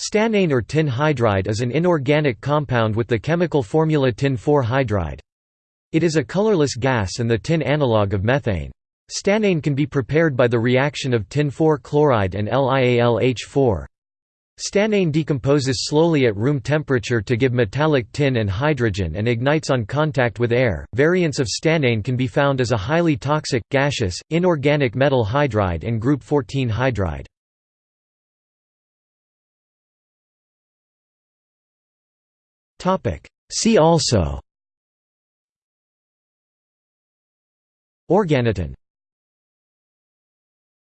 Stannane or tin hydride is an inorganic compound with the chemical formula tin-4 hydride. It is a colorless gas and the tin analogue of methane. Stannane can be prepared by the reaction of tin-4 chloride and LiAlH4. Stannane decomposes slowly at room temperature to give metallic tin and hydrogen and ignites on contact with air. Variants of stannane can be found as a highly toxic, gaseous, inorganic metal hydride and group 14 hydride. See also. Organotin